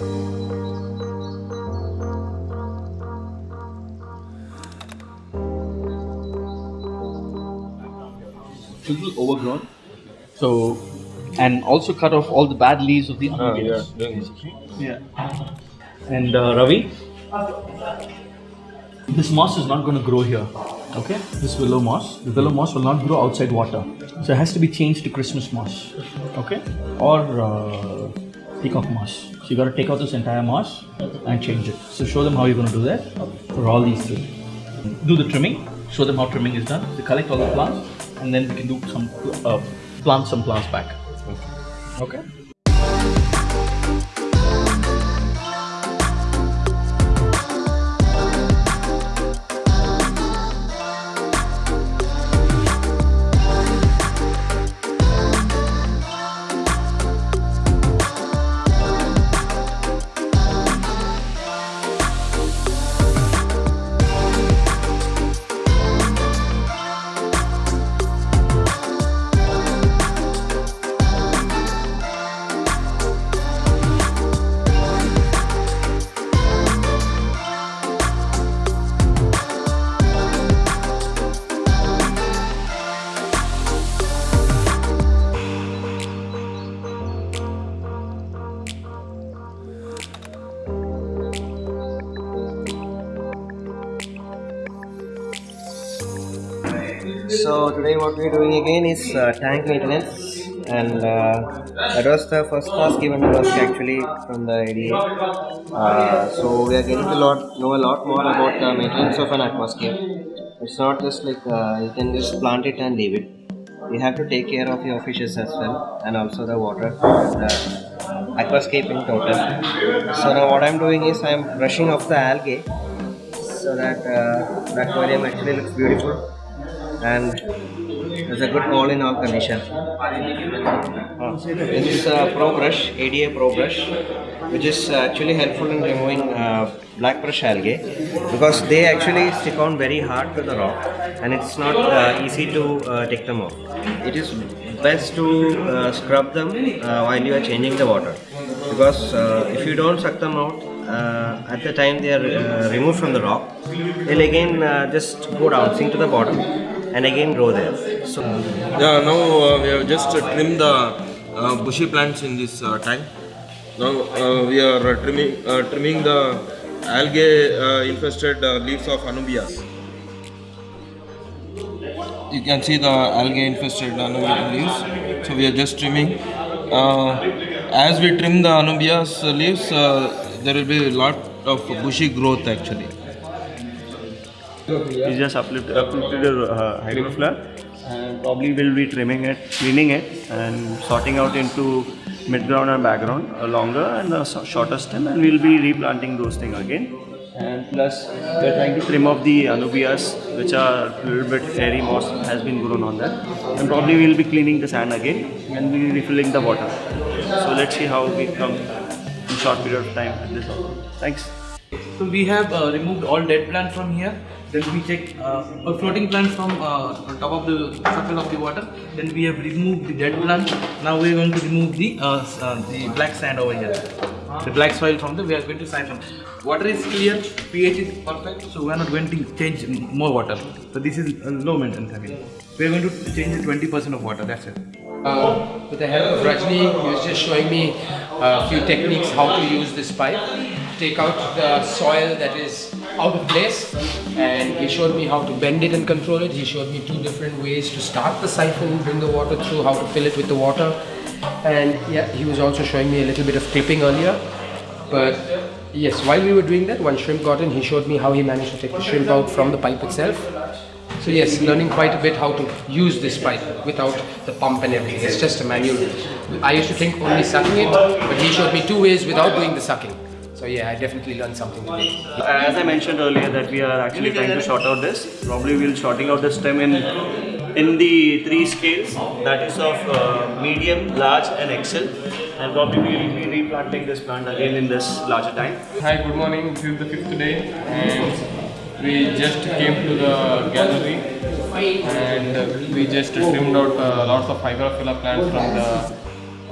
a little overgrown. So, and also cut off all the bad leaves of the Ah, anubias. yeah. Yeah. And uh, Ravi, this moss is not going to grow here. Okay, this willow moss, the willow moss will not grow outside water. So it has to be changed to Christmas moss. Okay, or uh, peacock moss. So you got to take out this entire moss and change it. So show them how you're going to do that for all these three. Do the trimming. Show them how trimming is done. They collect all the plants, and then we can do some uh, plant some plants back. Okay. So today what we're doing again is uh, tank maintenance and uh, that was the first task given to us actually from the ADA. Uh, so we are getting to lot, know a lot more about the maintenance of an aquascape. It's not just like uh, you can just plant it and leave it. You have to take care of your fishes as well and also the water, the aquascape in total. So now what I'm doing is I'm brushing off the algae so that uh, the aquarium actually looks beautiful and it's a good all in all condition. This is a Pro Brush, ADA Pro Brush, which is actually helpful in removing uh, black brush algae because they actually stick on very hard to the rock and it's not uh, easy to uh, take them off. It is best to uh, scrub them uh, while you are changing the water because uh, if you don't suck them out uh, at the time they are uh, removed from the rock, they'll again uh, just go down, sink to the bottom and again grow there. So Yeah, now uh, we have just trimmed the uh, bushy plants in this uh, tank. Now we are trimming trimming the algae infested leaves of anubias. You can see the algae infested anubia leaves. So we are just trimming. Uh, as we trim the anubias leaves, uh, there will be a lot of bushy growth actually. We just uplift, uplifted the uh, hygrophila and probably will be trimming it, cleaning it and sorting out into mid-ground and background uh, longer and the so- shorter stem and we'll be replanting those things again. And plus we're trying to trim off the anubias which are a little bit hairy moss has been grown on that. And probably we'll be cleaning the sand again and we'll be refilling the water. So let's see how we come in short period of time with this. Thanks. So we have uh, removed all dead plants from here. Then we take uh, a floating plant from uh, top of the surface of the water. Then we have removed the dead plant. Now we are going to remove the uh, uh, the black sand over here. The black soil from the we are going to siphon. Water is clear, pH is perfect, so we are not going to change more water. So this is uh, low maintenance again. We are going to change 20% of water. That's it. Uh, with the help of Rajni, he was just showing me a few techniques how to use this pipe, take out the soil that is out of place, and he showed me how to bend it and control it. He showed me two different ways to start the siphon, bring the water through, how to fill it with the water, and yeah, he was also showing me a little bit of clipping earlier. But yes, while we were doing that, one shrimp got in. He showed me how he managed to take the shrimp out from the pipe itself. So yes, learning quite a bit how to use this pipe without the pump and everything. It's just a manual. I used to think only sucking it, but he showed me two ways without doing the sucking. So yeah, I definitely learned something today. As I mentioned earlier that we are actually trying to sort out this. Probably we'll sorting out the stem in in the three scales that is of uh, medium, large and XL and probably we'll be replanting this plant again in this larger tank. Hi, good morning. This is the fifth day, and we just came to the gallery, and we just trimmed out uh, lots of hygrophila plants from the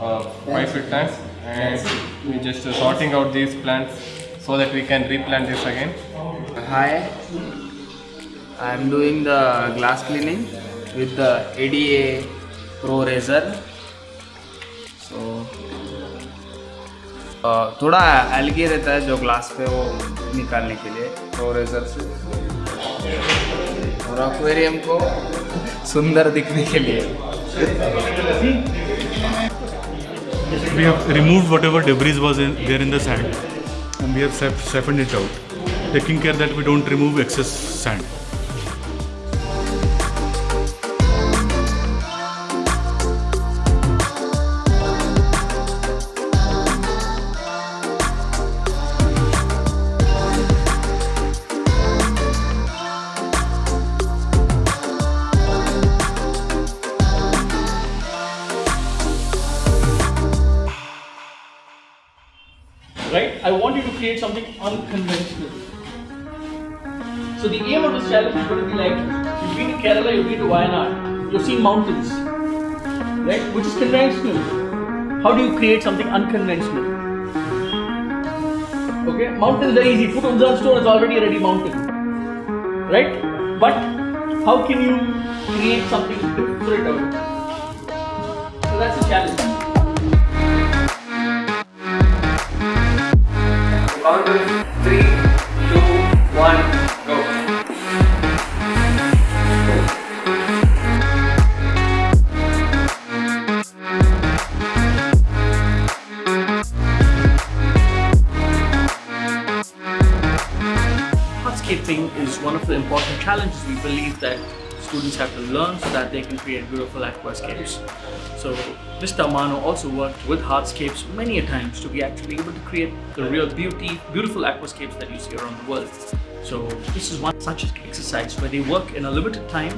uh, five feet tanks, and we just uh, sorting out these plants so that we can replant this again. Hi, I'm doing the glass cleaning with the ADA Pro Razor. So, uh, थोड़ा algae रहता है जो glass पे वो निकालने के लिए pro razor से और एक्वेरियम को सुंदर दिखने के लिए We have removed whatever debris was in, there in the sand and we have sip- siphoned it out, taking care that we don't remove excess sand. Create something unconventional. So the aim of this challenge is going to be like, you've been to Kerala, you've been to Wayanad, you've seen mountains, right? Which is conventional. How do you create something unconventional? Okay, mountain is very easy. Put Unzan stone, it's already a ready mountain, right? But how can you create something different out of it? So that's the challenge. Count three, two, one, go. Hardscaping is one of the important challenges we believe that students have to learn so that they can create beautiful aquascapes. So Mr. Amano also worked with hardscapes many a times to be actually able to create the real beauty, beautiful aquascapes that you see around the world. So this is one such exercise where they work in a limited time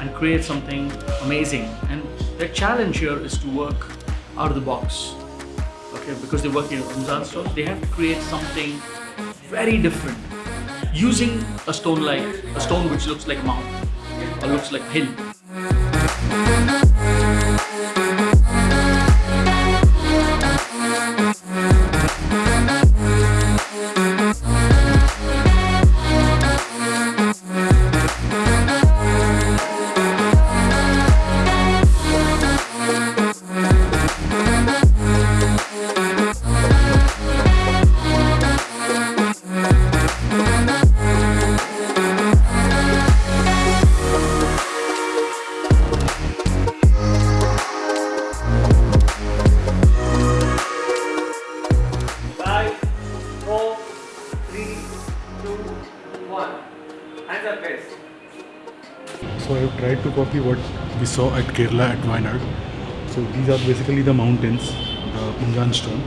and create something amazing. And their challenge here is to work out of the box. Okay, because they work in Ramzan stores, they have to create something very different using a stone like a stone which looks like a mountain or looks like hill. So I have tried to copy what we saw at Kerala at Wayanad. So these are basically the mountains, the Unzan stone.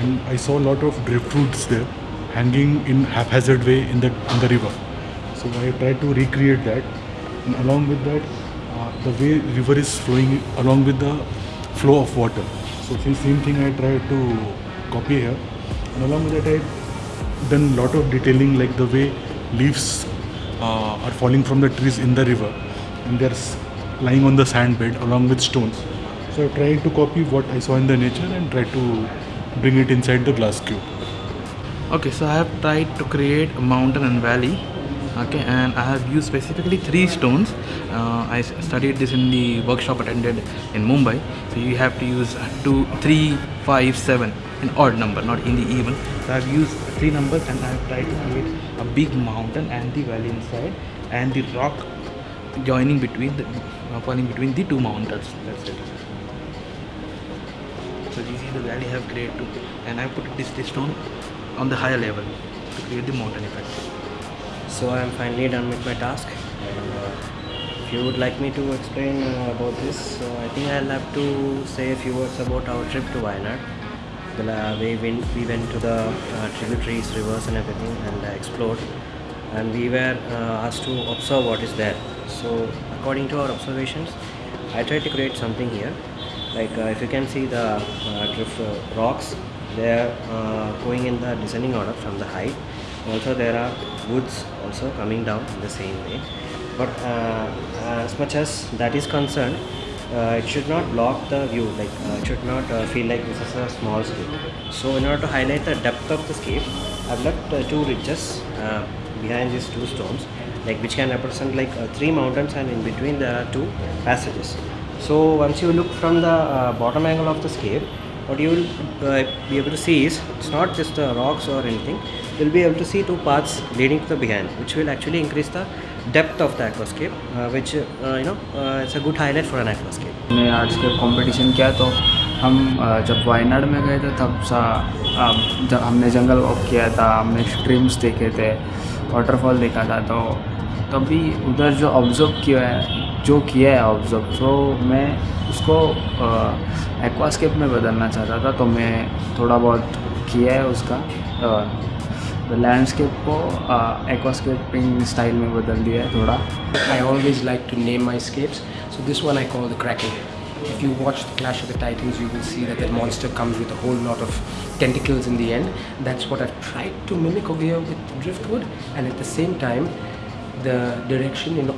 And I saw a lot of driftwoods there hanging in haphazard way in the, in the river. So I tried to recreate that. And along with that, uh, the way river is flowing along with the flow of water. So same thing I tried to copy here. And along with that, I done a lot of detailing like the way leaves uh, are falling from the trees in the river and they're lying on the sand bed along with stones. So I tried to copy what I saw in the nature and try to bring it inside the glass cube. Okay, so I have tried to create a mountain and valley. Okay, and I have used specifically three stones. Uh, I studied this in the workshop attended in Mumbai. So you have to use two, three, five, seven, an odd number, not in the even. So I've used three numbers and I have tried to create a big mountain and the valley inside, and the rock joining between the uh, falling between the two mountains. That's it. So this is the valley I have created and I put this, this stone on the higher level to create the mountain effect. So I am finally done with my task. And, uh, if you would like me to explain uh, about this, so I think I'll have to say a few words about our trip to Wayanad. Uh, way we, we went to the uh, tributaries, rivers, and everything, and uh, explored. And we were uh, asked to observe what is there. So according to our observations, I tried to create something here. Like uh, if you can see the uh, drift rocks, they are going in the descending order from the height. Also there are woods also coming down in the same way. But as much as that is concerned, uh, it should not block the view like uh, it should not uh, feel like this is a small scape so in order to highlight the depth of the scape i've left uh, two ridges uh, behind these two stones like which can represent like uh, three mountains and in between there are two passages. So once you look from the bottom angle of the scape what you will be able to see is it's not just uh, rocks or anything. You'll be able to see two paths leading to the behind which will actually increase the depth of the aquascape uh, which uh, you know uh, it's a good highlight for an aquascape हमने किया तो हम जब वायनाड में गए थे तब सा जब हमने जंगल वॉक किया था हमने स्ट्रीम्स देखे थे वाटरफॉल देखा था तो तभी उधर जो ऑब्ज़र्व किया है जो किया है ऑब्ज़र्व तो मैं उसको एक्वास्केप में बदलना चाहता था तो मैं थोड़ा बहुत किया है उसका लैंडस्केप को एक्वास्केपिंग स्टाइल में बदल दिया है थोड़ा I always like to name my scapes. So this one I call the Kraken. If you watch the Clash of the Titans, you will see that that monster comes with a whole lot of tentacles in the end. That's what I've tried to mimic over here with driftwood, and at the same time, the direction in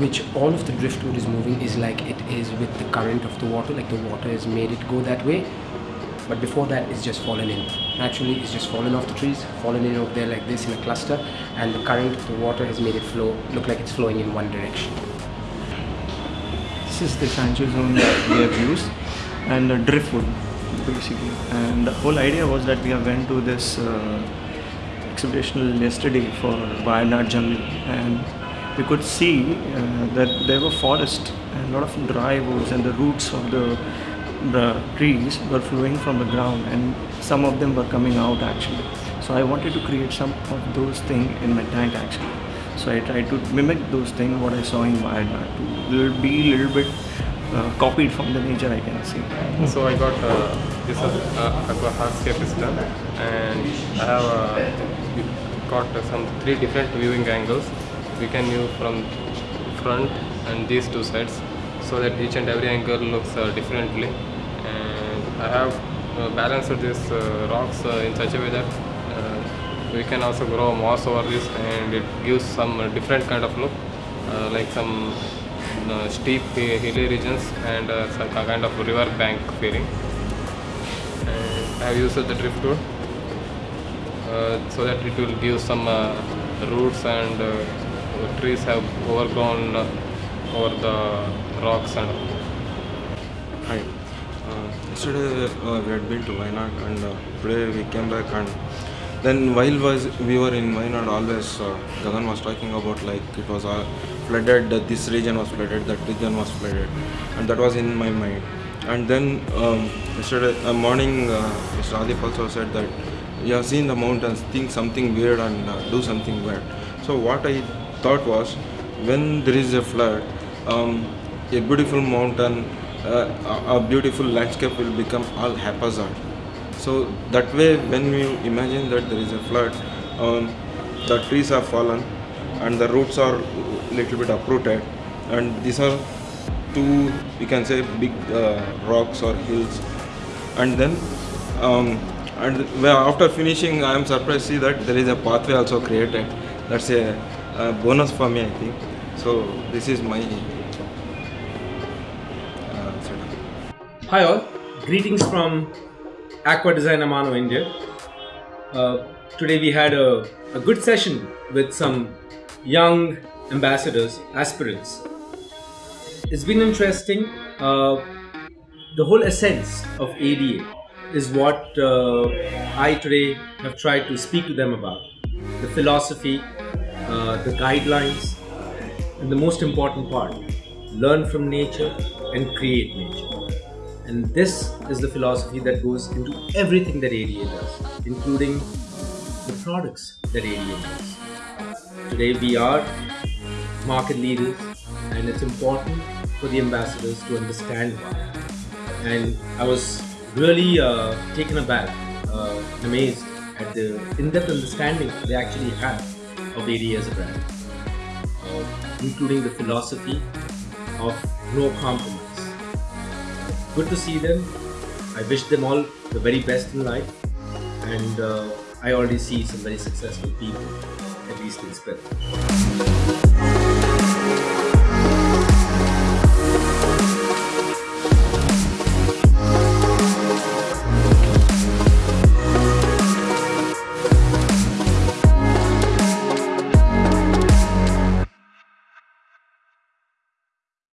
which all of the driftwood is moving is like it is with the current of the water, like the water has made it go that way. But before that, it's just fallen in. Naturally, it's just fallen off the trees, fallen in over there like this in a cluster, and the current the water has made it flow, look like it's flowing in one direction. This is the sanctuary zone that we have used and uh, driftwood basically. And the whole idea was that we have went to this uh, exhibition yesterday for Wayanad jungle and we could see uh, that there were forests and a lot of dry woods and the roots of the the trees were flowing from the ground and some of them were coming out actually. So I wanted to create some of those things in my tank actually. So I tried to mimic those things what I saw in Wayanad to be a little bit uh, copied from the nature I can see. So I got uh, this uh, aqua hardscape done and I have uh, got uh, some three different viewing angles. We can view from front and these two sides so that each and every angle looks uh, differently I have uh, balanced these uh, rocks uh, in such a way that we can also grow moss over this and it gives some different kind of look like some steep hi- hilly regions and some kind of river bank feeling and I have used the driftwood uh, so that it will give some uh, roots and uh, trees have overgrown over the rocks and all. Hi. Yesterday uh, we had been to Wayanad and uh, today we came back and then while was we were in Wayanad always uh, Gagan was talking about like it was flooded that this region was flooded that region was flooded and that was in my mind and then um, yesterday uh, morning uh, Mr. Adip also said that you have seen the mountains think something weird and uh, do something weird so what I thought was when there is a flood um, a beautiful mountain uh, a a beautiful landscape will become all haphazard. So that way when you imagine that there is a flood um, the trees have fallen and the roots are little bit uprooted and these are two you can say big uh, rocks or hills. And then um, and after finishing i am surprised to see that there is a pathway also created. That's a, a bonus for me i think. So this is my Hi all, greetings from Aqua Design Amano, India. Uh, today we had a, a good session with some young ambassadors, aspirants. It's been interesting. Uh, the whole essence of ADA is what uh, I today have tried to speak to them about. The philosophy, uh, the guidelines, and the most important part learn from nature and create nature. And this is the philosophy that goes into everything that ADA does, including the products that ADA does. Today we are market leaders, and it's important for the ambassadors to understand why. And I was really uh, taken aback, uh, amazed at the in-depth understanding they actually have of ADA as a brand, uh, including the philosophy of no compromise. Good to see them. I wish them all the very best in life, and uh, I already see some very successful people, at least in spirit.